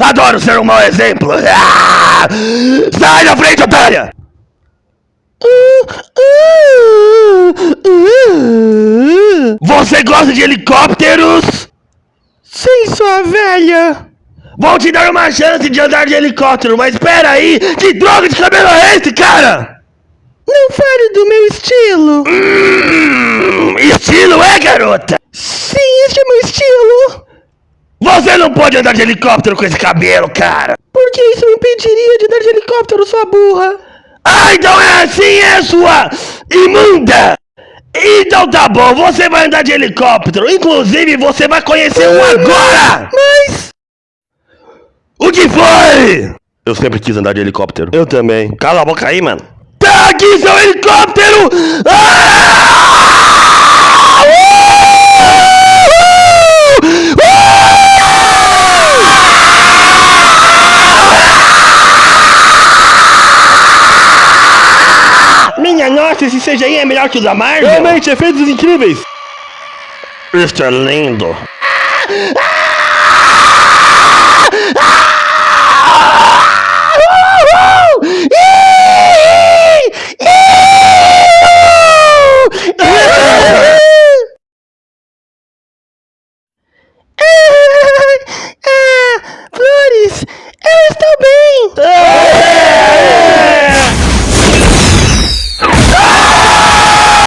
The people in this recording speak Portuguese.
Adoro ser um mau exemplo! Ah! Sai da frente, otária! Você gosta de helicópteros? Sim, sua velha! Vou te dar uma chance de andar de helicóptero, mas espera aí! Que droga de cabelo é esse, cara? Não fale do meu estilo! Hum, estilo é, garota? Sim, este é meu estilo! Você não pode andar de helicóptero com esse cabelo, cara! Por que isso me impediria de andar de helicóptero, sua burra? Ah, então é assim, é sua imunda! Então tá bom, você vai andar de helicóptero. Inclusive, você vai conhecer um agora! Mas... O que foi? Eu sempre quis andar de helicóptero. Eu também. Cala a boca aí, mano. Tá aqui seu helicóptero! Ah! Nossa, esse CGI é melhor que o da Marvel. Realmente, efeitos incríveis. isso é lindo. Flores, eu estou bem. Ah!